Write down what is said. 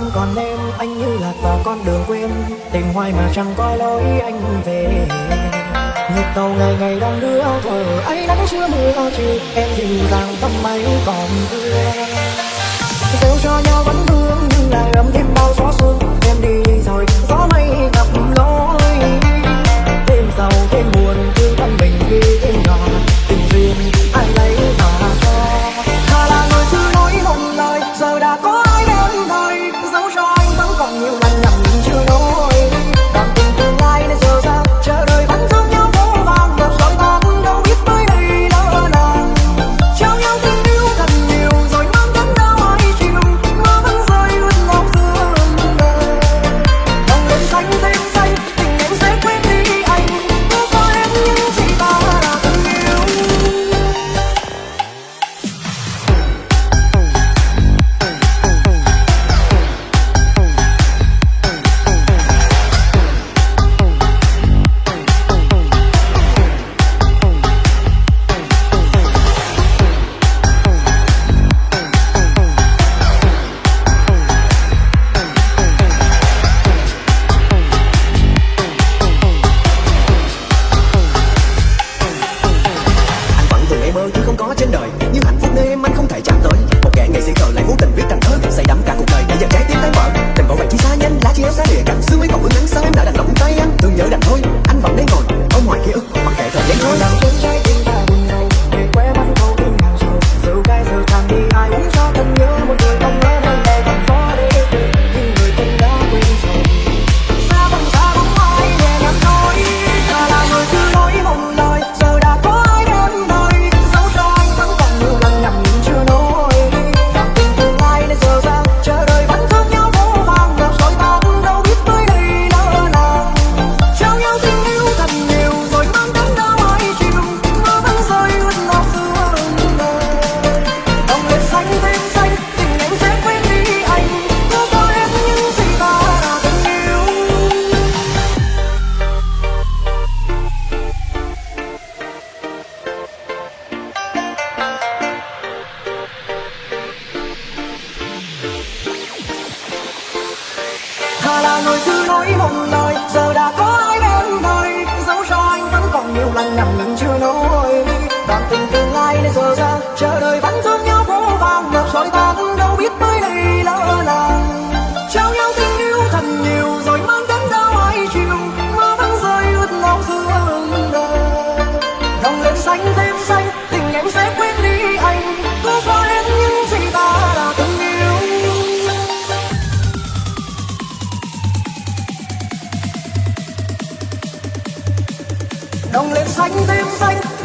không còn em, anh như lạc vào con đường quên. Tìm hoài mà chẳng có lối anh về. Nhịp tàu ngày ngày đang đưa thở, ấy nắng chưa mưa chiều em dịu dàng tâm ấy còn thương kéo cho nhau vẫn vương name. ta là người cứ nói một lời giờ đã đồng lên xanh tim xanh.